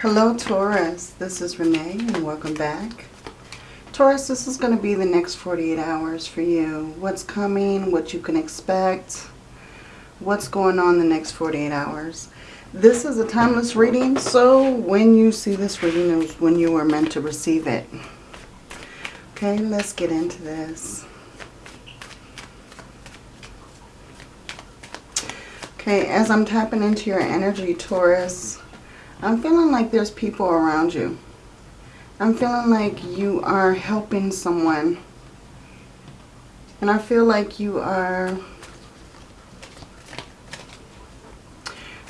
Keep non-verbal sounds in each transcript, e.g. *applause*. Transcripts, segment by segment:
Hello Taurus, this is Renee and welcome back. Taurus, this is going to be the next 48 hours for you. What's coming, what you can expect, what's going on the next 48 hours. This is a timeless reading, so when you see this reading is when you are meant to receive it. Okay, let's get into this. Okay, as I'm tapping into your energy, Taurus, I'm feeling like there's people around you. I'm feeling like you are helping someone. And I feel like you are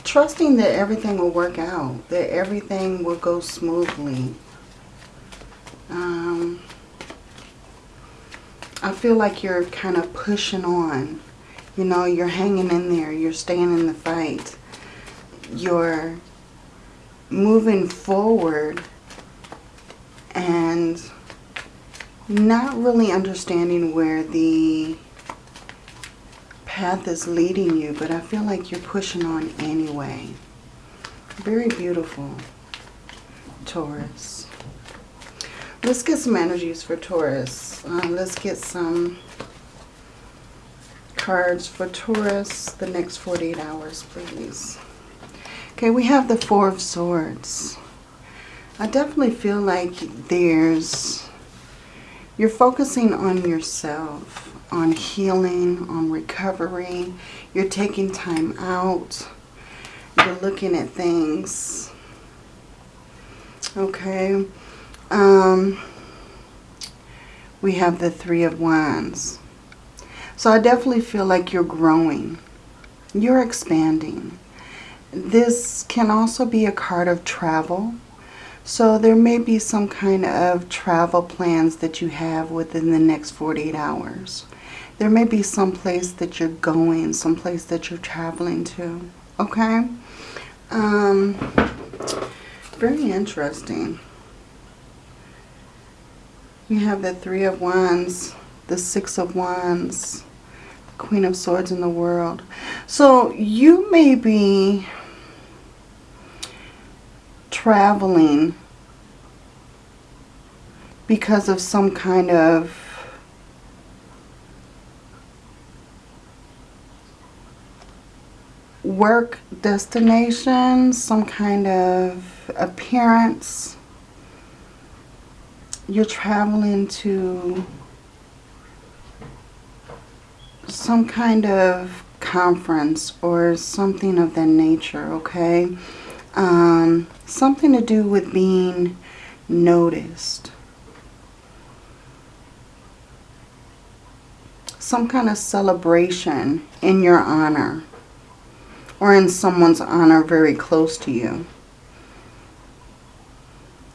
trusting that everything will work out. That everything will go smoothly. Um, I feel like you're kind of pushing on. You know, you're hanging in there. You're staying in the fight. You're moving forward and not really understanding where the path is leading you, but I feel like you're pushing on anyway. Very beautiful, Taurus. Let's get some energies for Taurus. Uh, let's get some cards for Taurus the next 48 hours, please. Okay, we have the Four of Swords. I definitely feel like there's, you're focusing on yourself, on healing, on recovery. You're taking time out. You're looking at things. Okay. Um, we have the Three of Wands. So I definitely feel like you're growing. You're expanding. This can also be a card of travel. So there may be some kind of travel plans that you have within the next 48 hours. There may be some place that you're going, some place that you're traveling to. Okay? Um, very interesting. We have the Three of Wands, the Six of Wands, Queen of Swords in the World. So you may be traveling because of some kind of work destination, some kind of appearance. You're traveling to some kind of conference or something of that nature, okay? Um, something to do with being noticed. Some kind of celebration in your honor or in someone's honor very close to you.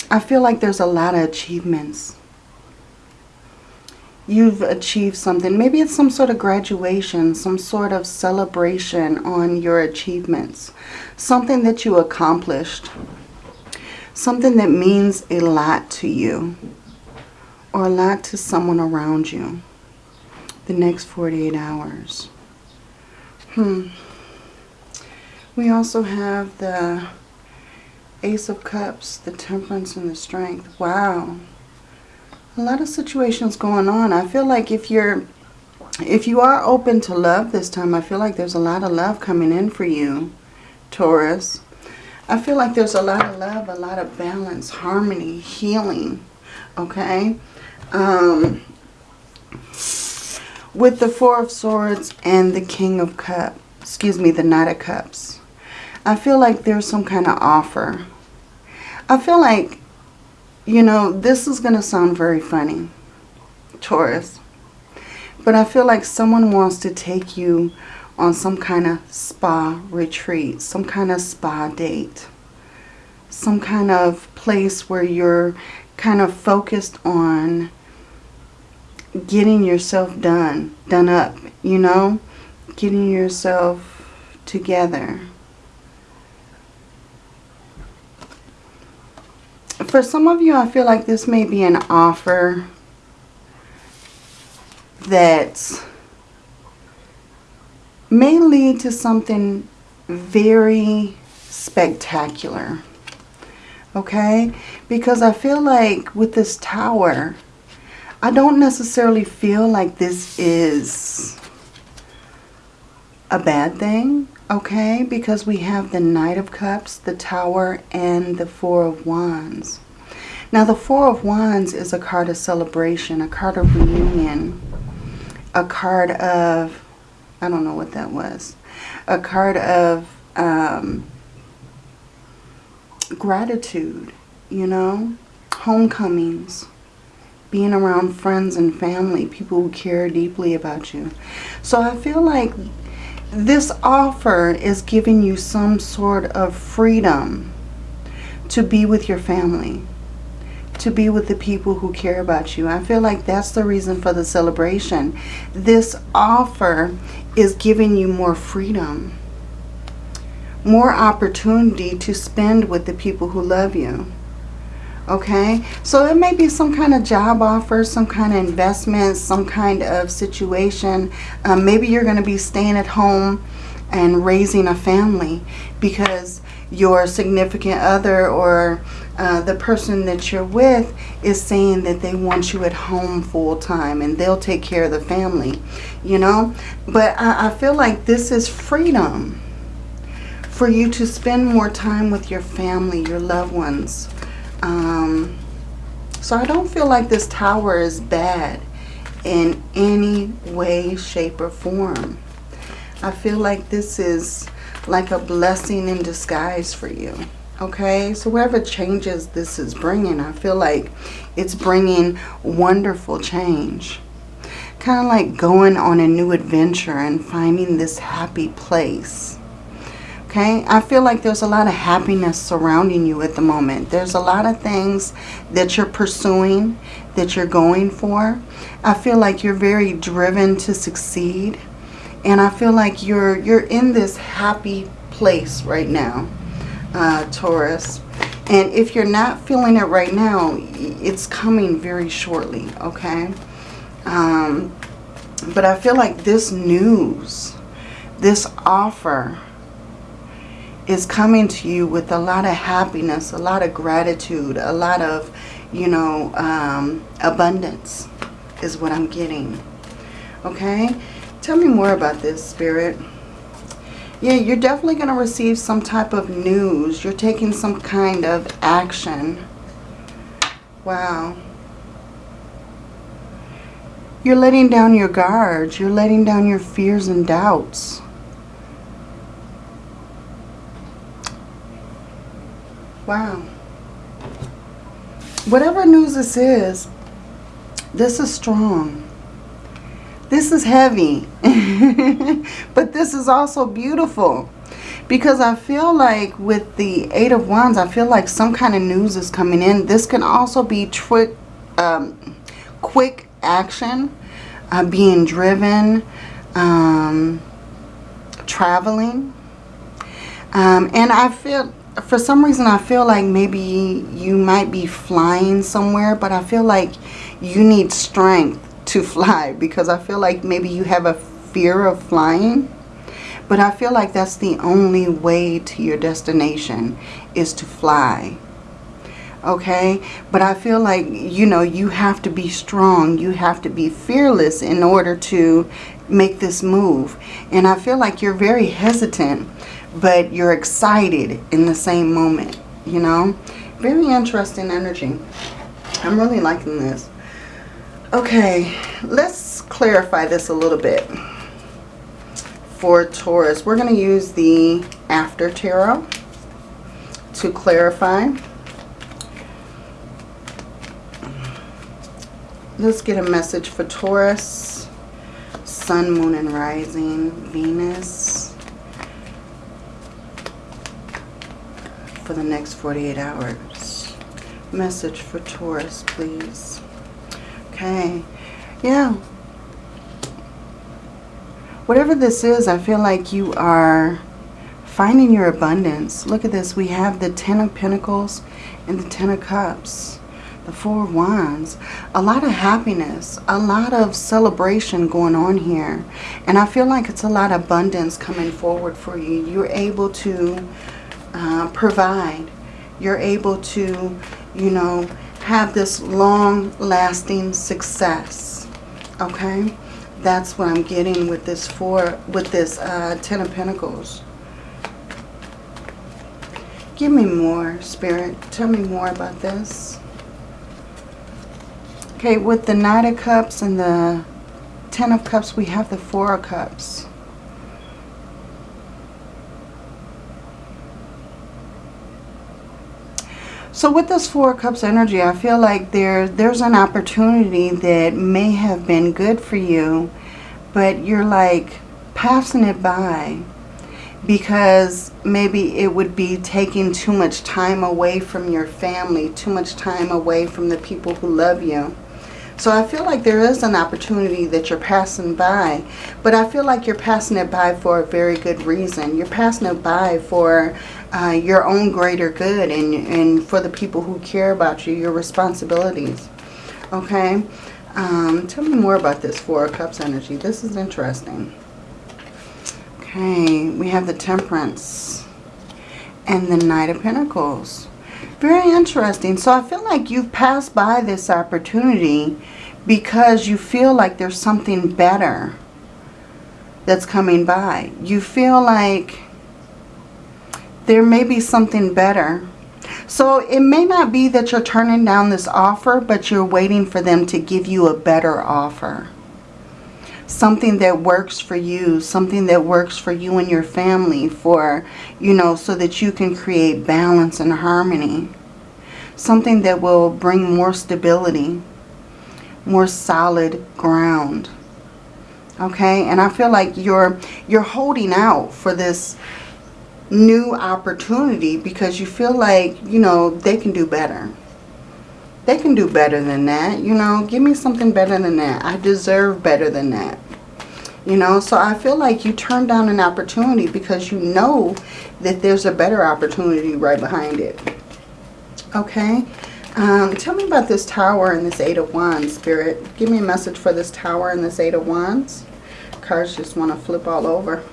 I feel like there's a lot of achievements. You've achieved something. Maybe it's some sort of graduation, some sort of celebration on your achievements. Something that you accomplished. Something that means a lot to you or a lot to someone around you the next 48 hours. Hmm. We also have the Ace of Cups, the Temperance, and the Strength. Wow. A lot of situations going on. I feel like if you're if you are open to love this time, I feel like there's a lot of love coming in for you, Taurus. I feel like there's a lot of love, a lot of balance, harmony, healing, okay? Um, with the Four of Swords and the King of Cups, excuse me, the Knight of Cups, I feel like there's some kind of offer. I feel like, you know, this is going to sound very funny, Taurus. But I feel like someone wants to take you on some kind of spa retreat, some kind of spa date, some kind of place where you're kind of focused on getting yourself done, done up, you know, getting yourself together. For some of you, I feel like this may be an offer that may lead to something very spectacular. Okay? Because I feel like with this tower, I don't necessarily feel like this is a bad thing. Okay? Because we have the Knight of Cups, the Tower, and the Four of Wands. Now, the Four of Wands is a card of celebration, a card of reunion, a card of, I don't know what that was, a card of um, gratitude, you know, homecomings, being around friends and family, people who care deeply about you. So I feel like this offer is giving you some sort of freedom to be with your family, to be with the people who care about you. I feel like that's the reason for the celebration. This offer is giving you more freedom, more opportunity to spend with the people who love you. Okay, so it may be some kind of job offer, some kind of investment, some kind of situation. Um, maybe you're going to be staying at home and raising a family because your significant other or uh, the person that you're with is saying that they want you at home full time and they'll take care of the family, you know. But I, I feel like this is freedom for you to spend more time with your family, your loved ones. Um, so I don't feel like this tower is bad in any way, shape, or form. I feel like this is like a blessing in disguise for you. Okay, so whatever changes this is bringing, I feel like it's bringing wonderful change. Kind of like going on a new adventure and finding this happy place. Okay, I feel like there's a lot of happiness surrounding you at the moment. There's a lot of things that you're pursuing, that you're going for. I feel like you're very driven to succeed. And I feel like you're you're in this happy place right now, uh, Taurus. And if you're not feeling it right now, it's coming very shortly, okay? Um, but I feel like this news, this offer is coming to you with a lot of happiness, a lot of gratitude, a lot of, you know, um, abundance is what I'm getting. Okay? Tell me more about this, Spirit. Yeah, you're definitely going to receive some type of news. You're taking some kind of action. Wow. You're letting down your guards. You're letting down your fears and doubts. Wow. Whatever news this is, this is strong. This is heavy. *laughs* but this is also beautiful. Because I feel like with the Eight of Wands, I feel like some kind of news is coming in. This can also be trick, um, quick action, uh, being driven, um, traveling. Um, and I feel for some reason I feel like maybe you might be flying somewhere, but I feel like you need strength to *laughs* fly because I feel like maybe you have a fear of flying. But I feel like that's the only way to your destination is to fly. Okay? But I feel like, you know, you have to be strong. You have to be fearless in order to make this move. And I feel like you're very hesitant but you're excited in the same moment, you know. Very interesting energy. I'm really liking this. Okay, let's clarify this a little bit. For Taurus, we're going to use the After Tarot to clarify. Let's get a message for Taurus, Sun, Moon, and Rising, Venus, for the next 48 hours. Message for Taurus, please. Okay. Yeah. Whatever this is, I feel like you are finding your abundance. Look at this. We have the Ten of Pentacles and the Ten of Cups. The Four of Wands. A lot of happiness. A lot of celebration going on here. And I feel like it's a lot of abundance coming forward for you. You're able to uh, provide. you're able to, you know, have this long-lasting success. Okay? That's what I'm getting with this four, with this uh, Ten of Pentacles. Give me more, Spirit. Tell me more about this. Okay, with the Knight of Cups and the Ten of Cups, we have the Four of Cups. So with this Four Cups energy, I feel like there, there's an opportunity that may have been good for you, but you're like passing it by because maybe it would be taking too much time away from your family, too much time away from the people who love you. So I feel like there is an opportunity that you're passing by, but I feel like you're passing it by for a very good reason. You're passing it by for uh, your own greater good and, and for the people who care about you, your responsibilities. Okay? Um, tell me more about this Four of Cups energy. This is interesting. Okay, we have the Temperance and the Knight of Pentacles. Very interesting. So I feel like you've passed by this opportunity because you feel like there's something better that's coming by. You feel like there may be something better. So it may not be that you're turning down this offer, but you're waiting for them to give you a better offer something that works for you, something that works for you and your family for, you know, so that you can create balance and harmony. Something that will bring more stability, more solid ground. Okay, and I feel like you're you're holding out for this new opportunity because you feel like, you know, they can do better. They can do better than that. You know, give me something better than that. I deserve better than that. You know, so I feel like you turn down an opportunity because you know that there's a better opportunity right behind it. Okay. Um, tell me about this tower and this Eight of Wands, Spirit. Give me a message for this tower and this Eight of Wands. Cards just want to flip all over.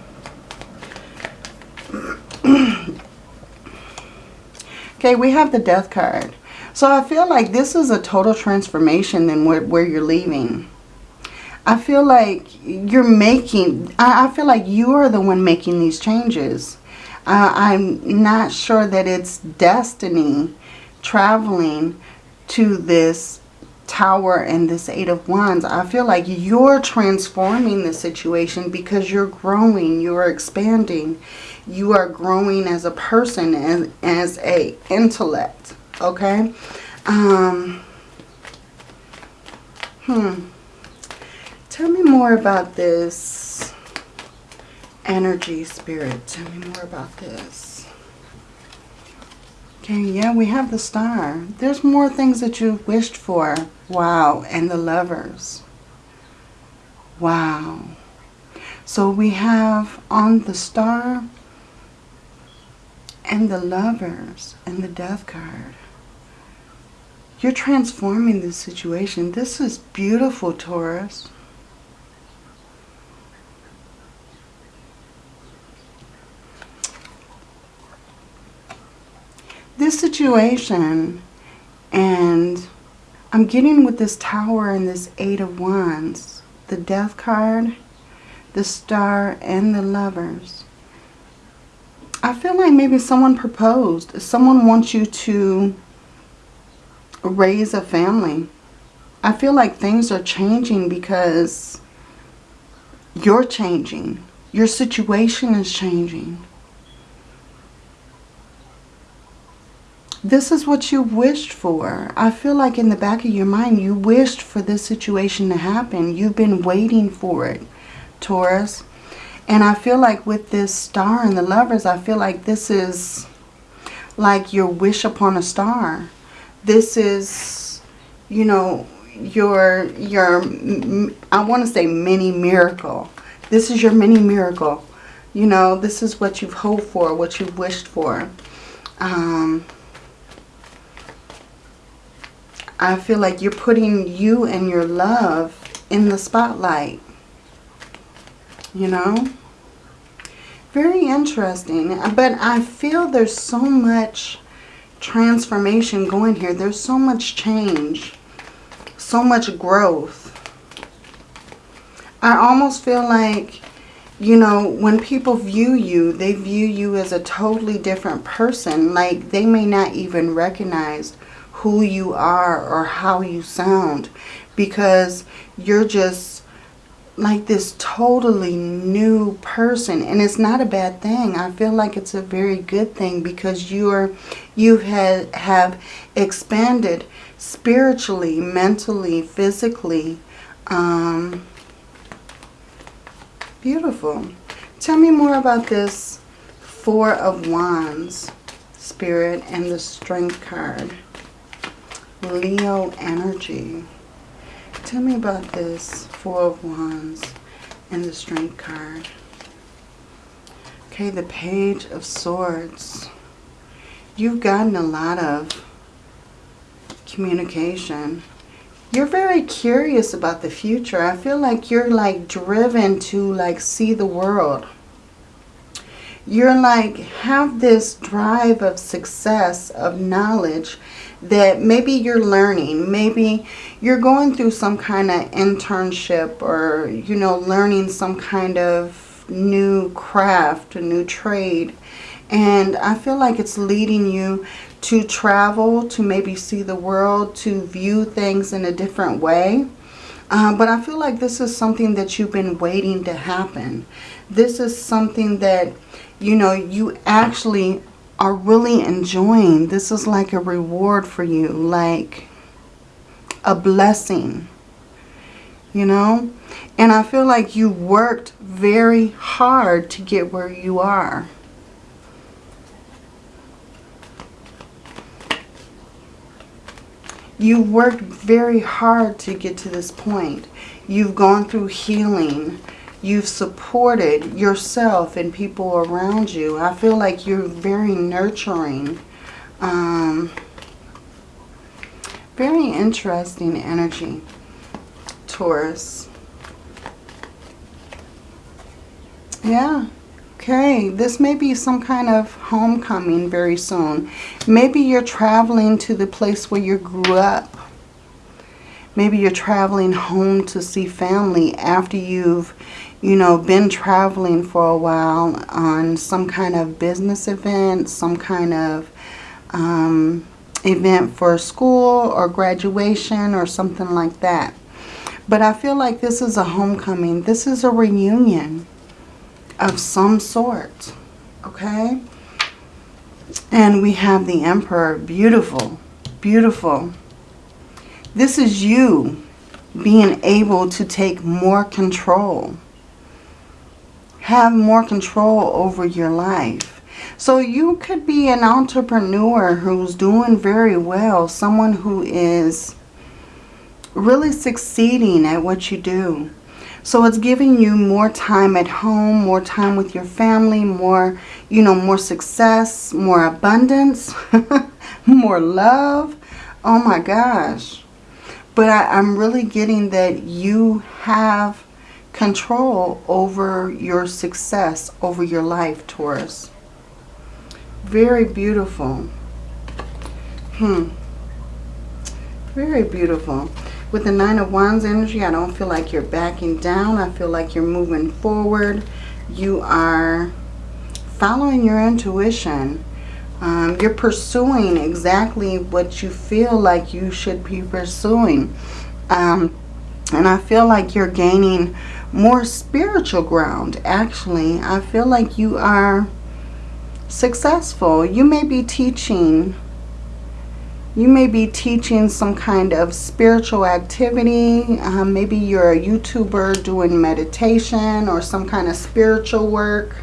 *clears throat* okay, we have the Death card. So I feel like this is a total transformation than where, where you're leaving. I feel like you're making, I, feel like you are the one making these changes. Uh, I'm not sure that it's destiny traveling to this tower and this eight of wands i feel like you're transforming the situation because you're growing you're expanding you are growing as a person and as a intellect okay? Um hmm. Tell me more about this energy spirit. Tell me more about this. Okay yeah we have the star. There's more things that you wished for. Wow and the lovers. Wow. So we have on the star and the lovers and the death card. You're transforming this situation. This is beautiful, Taurus. This situation, and I'm getting with this tower and this eight of wands, the death card, the star, and the lovers. I feel like maybe someone proposed. Someone wants you to raise a family. I feel like things are changing because you're changing. Your situation is changing. This is what you wished for. I feel like in the back of your mind, you wished for this situation to happen. You've been waiting for it, Taurus. And I feel like with this star and the lovers, I feel like this is like your wish upon a star. This is, you know, your, your I want to say mini miracle. This is your mini miracle. You know, this is what you've hoped for, what you've wished for. Um, I feel like you're putting you and your love in the spotlight. You know? Very interesting. But I feel there's so much transformation going here. There's so much change. So much growth. I almost feel like, you know, when people view you, they view you as a totally different person. Like they may not even recognize who you are or how you sound because you're just like this totally new person and it's not a bad thing. I feel like it's a very good thing because you're you have have expanded spiritually mentally physically um beautiful. Tell me more about this four of wands spirit and the strength card. Leo energy. Tell me about this Four of Wands and the Strength card. Okay, the Page of Swords. You've gotten a lot of communication. You're very curious about the future. I feel like you're like driven to like see the world. You're like have this drive of success, of knowledge that maybe you're learning. Maybe you're going through some kind of internship or, you know, learning some kind of new craft, a new trade. And I feel like it's leading you to travel, to maybe see the world, to view things in a different way. Uh, but I feel like this is something that you've been waiting to happen. This is something that, you know, you actually are really enjoying. This is like a reward for you, like a blessing, you know? And I feel like you worked very hard to get where you are. You worked very hard to get to this point. You've gone through healing. You've supported yourself and people around you. I feel like you're very nurturing. Um, very interesting energy, Taurus. Yeah. Okay, this may be some kind of homecoming very soon. Maybe you're traveling to the place where you grew up. Maybe you're traveling home to see family after you've you know, been traveling for a while on some kind of business event, some kind of um, event for school or graduation or something like that. But I feel like this is a homecoming. This is a reunion of some sort. Okay? And we have the Emperor. Beautiful. Beautiful. This is you being able to take more control have more control over your life. So you could be an entrepreneur who's doing very well. Someone who is really succeeding at what you do. So it's giving you more time at home, more time with your family, more, you know, more success, more abundance, *laughs* more love. Oh my gosh. But I, I'm really getting that you have control over your success, over your life, Taurus. Very beautiful. Hmm. Very beautiful. With the Nine of Wands energy, I don't feel like you're backing down. I feel like you're moving forward. You are following your intuition. Um, you're pursuing exactly what you feel like you should be pursuing. Um, and I feel like you're gaining more spiritual ground. Actually, I feel like you are successful. You may be teaching you may be teaching some kind of spiritual activity. Um, maybe you're a YouTuber doing meditation or some kind of spiritual work.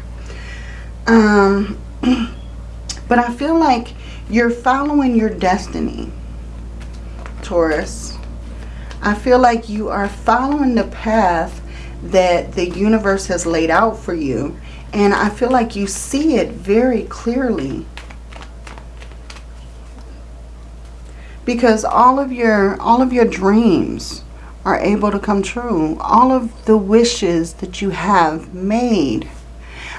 Um, *clears throat* but I feel like you're following your destiny, Taurus. I feel like you are following the path that the universe has laid out for you. And I feel like you see it very clearly. Because all of your all of your dreams are able to come true. All of the wishes that you have made.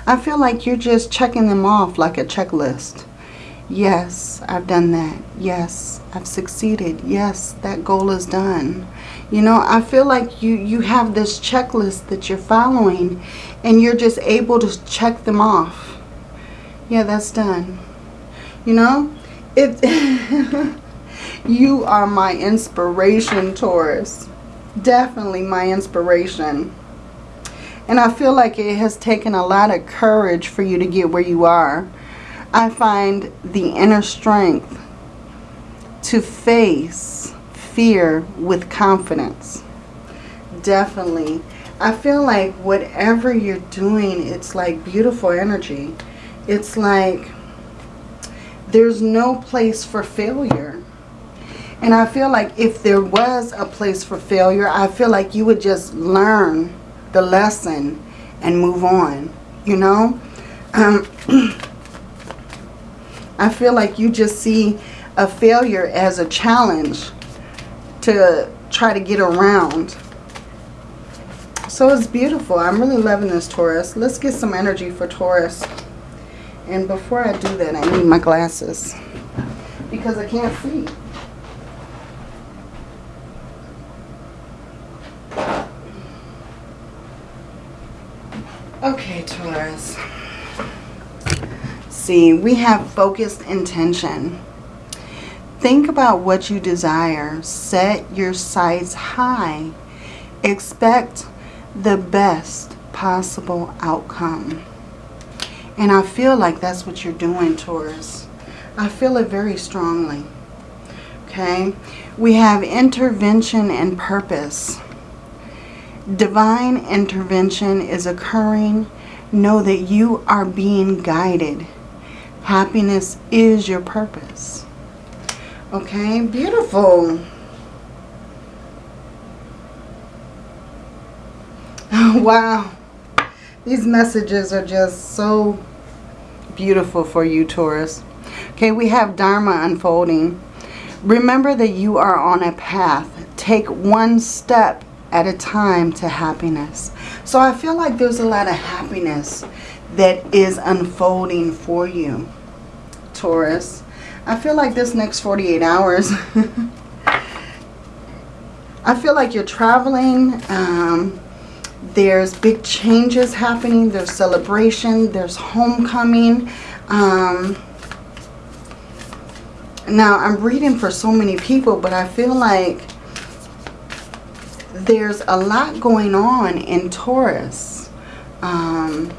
I feel like you're just checking them off like a checklist. Yes, I've done that. Yes, I've succeeded. Yes, that goal is done. You know, I feel like you, you have this checklist that you're following and you're just able to check them off. Yeah, that's done. You know, it *laughs* you are my inspiration, Taurus. Definitely my inspiration. And I feel like it has taken a lot of courage for you to get where you are. I find the inner strength to face fear with confidence. Definitely. I feel like whatever you're doing, it's like beautiful energy. It's like there's no place for failure. And I feel like if there was a place for failure, I feel like you would just learn the lesson and move on, you know? Um, *clears throat* I feel like you just see a failure as a challenge to try to get around. So it's beautiful. I'm really loving this Taurus. Let's get some energy for Taurus. And before I do that, I need my glasses because I can't see. Okay, Taurus see, we have focused intention. Think about what you desire. Set your sights high. Expect the best possible outcome. And I feel like that's what you're doing, Taurus. I feel it very strongly. Okay? We have intervention and purpose. Divine intervention is occurring. Know that you are being guided Happiness is your purpose. Okay, beautiful. *laughs* wow. These messages are just so beautiful for you, Taurus. Okay, we have Dharma unfolding. Remember that you are on a path. Take one step at a time to happiness. So I feel like there's a lot of happiness that is unfolding for you. Taurus. I feel like this next 48 hours, *laughs* I feel like you're traveling. Um, there's big changes happening. There's celebration. There's homecoming. Um, now, I'm reading for so many people, but I feel like there's a lot going on in Taurus. Um,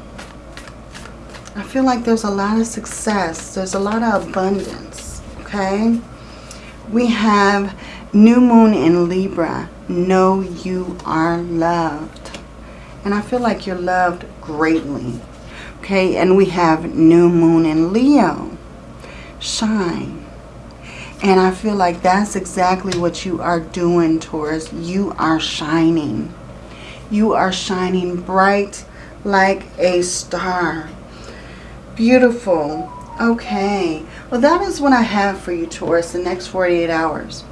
I feel like there's a lot of success. There's a lot of abundance. Okay. We have new moon in Libra. Know you are loved. And I feel like you're loved greatly. Okay. And we have new moon in Leo. Shine. And I feel like that's exactly what you are doing, Taurus. You are shining. You are shining bright like a star. Beautiful. Okay. Well, that is what I have for you, Taurus, the next 48 hours.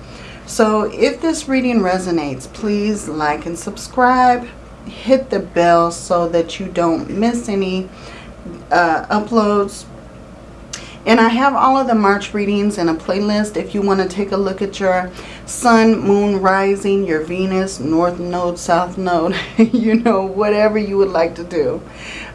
So if this reading resonates, please like and subscribe. Hit the bell so that you don't miss any uh, uploads. And I have all of the March readings in a playlist if you want to take a look at your sun, moon, rising, your Venus, north node, south node, *laughs* you know, whatever you would like to do.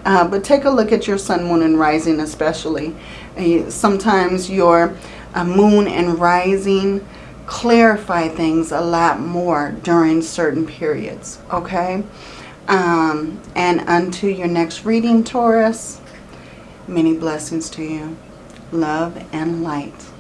Uh, but take a look at your sun, moon, and rising especially. Uh, sometimes your uh, moon and rising clarify things a lot more during certain periods, okay? Um, and unto your next reading, Taurus, many blessings to you. Love and light.